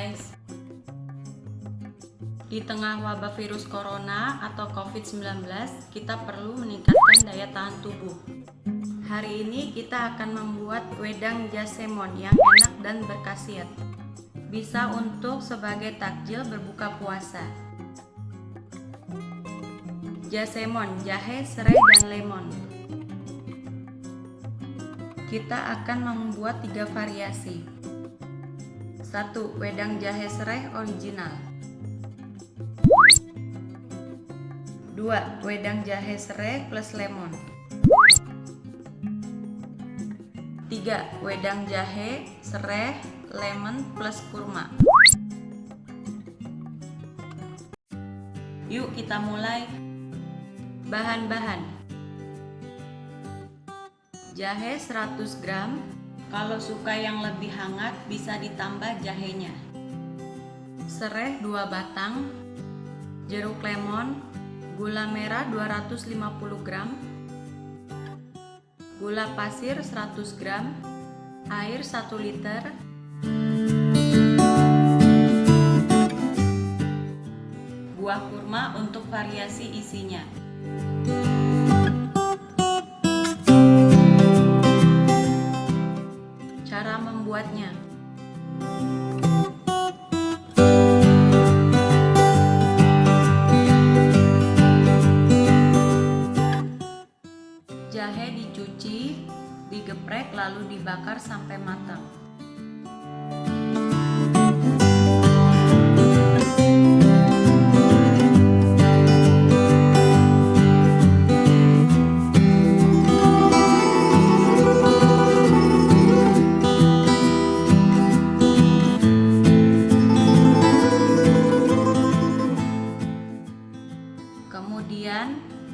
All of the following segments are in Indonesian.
guys. Di tengah wabah virus corona atau covid-19 Kita perlu meningkatkan daya tahan tubuh. Hari ini kita akan membuat wedang jasemon yang enak dan berkhasiat. Bisa untuk sebagai takjil berbuka puasa. Jasemon, jahe, serai, dan lemon. Kita akan membuat tiga variasi 1. Wedang jahe serai original 2. Wedang jahe serai plus lemon 3. Wedang jahe, serai, lemon plus kurma Yuk kita mulai Bahan-bahan Jahe 100 gram, kalau suka yang lebih hangat bisa ditambah jahenya. Serai 2 batang, jeruk lemon, gula merah 250 gram, gula pasir 100 gram, air 1 liter, buah kurma untuk variasi isinya. Membuatnya. Jahe dicuci, digeprek lalu dibakar sampai matang.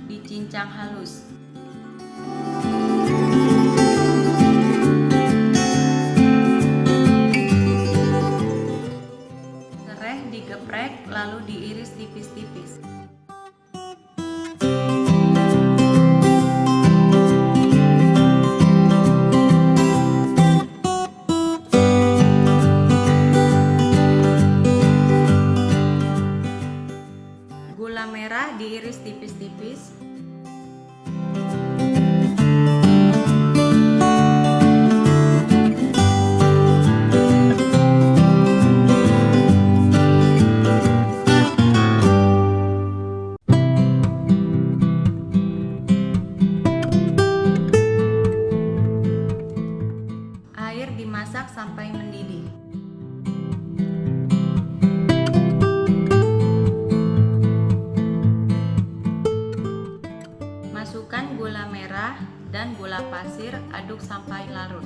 Dicincang halus. Serai digeprek lalu diiris tipis-tipis. Merah diiris tipis-tipis. Aduk sampai larut.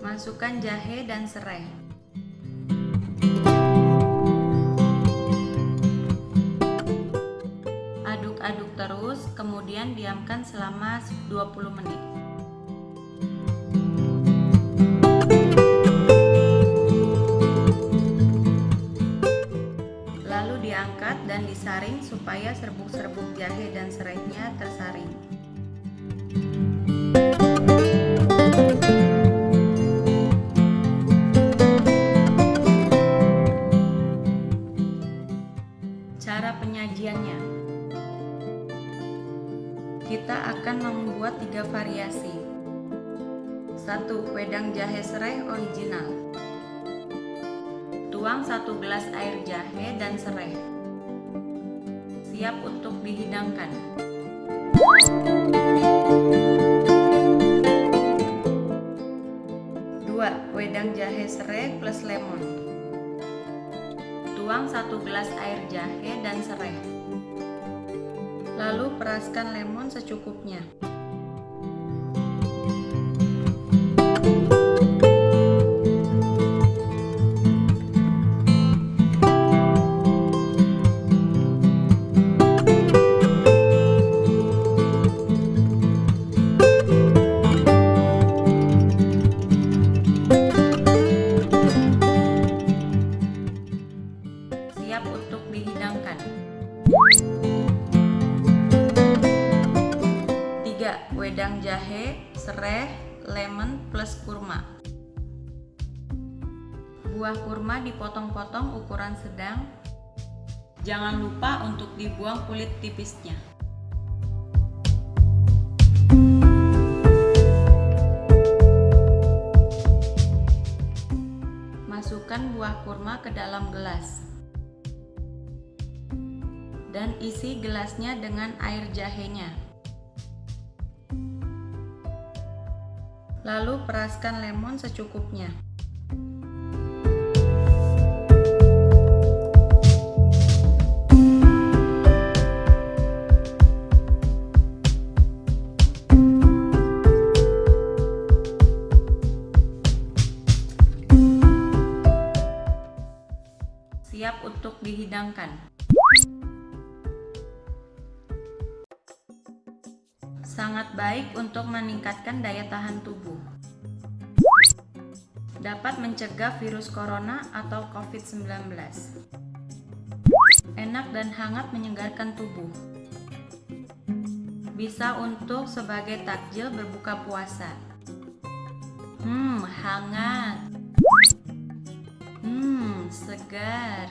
Masukkan jahe dan serai. Aduk-aduk terus, kemudian diamkan selama 20 menit. Supaya serbuk-serbuk jahe dan serainya tersaring. Cara penyajiannya Kita akan membuat tiga variasi 1. Wedang jahe serai original Tuang satu gelas air jahe dan serai. Siap untuk dihidangkan. Dua, wedang jahe serai plus lemon. Tuang satu gelas air jahe dan serai. Lalu peraskan lemon secukupnya. dihidangkan. 3. Wedang jahe, serai, lemon plus kurma. Buah kurma dipotong-potong ukuran sedang. Jangan lupa untuk dibuang kulit tipisnya. Masukkan buah kurma ke dalam gelas. Dan isi gelasnya dengan air jahenya. Lalu peraskan lemon secukupnya. Siap untuk dihidangkan. Sangat baik untuk meningkatkan daya tahan tubuh. Dapat mencegah virus corona atau COVID-19. Enak dan hangat menyegarkan tubuh. Bisa untuk sebagai takjil berbuka puasa. Hmm, hangat. Hmm, segar.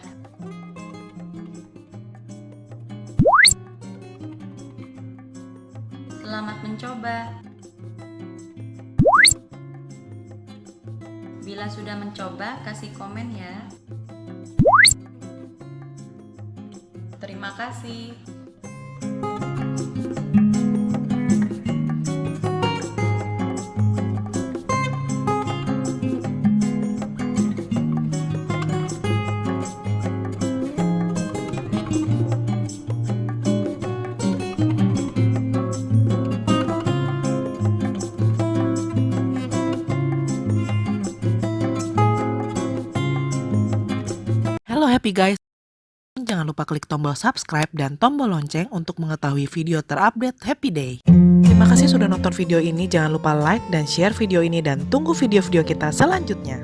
Selamat mencoba. Bila sudah mencoba, kasih komen ya. Terima kasih. Happy guys, jangan lupa klik tombol subscribe dan tombol lonceng untuk mengetahui video terupdate Happy Day. Terima kasih sudah nonton video ini, jangan lupa like dan share video ini dan tunggu video-video kita selanjutnya.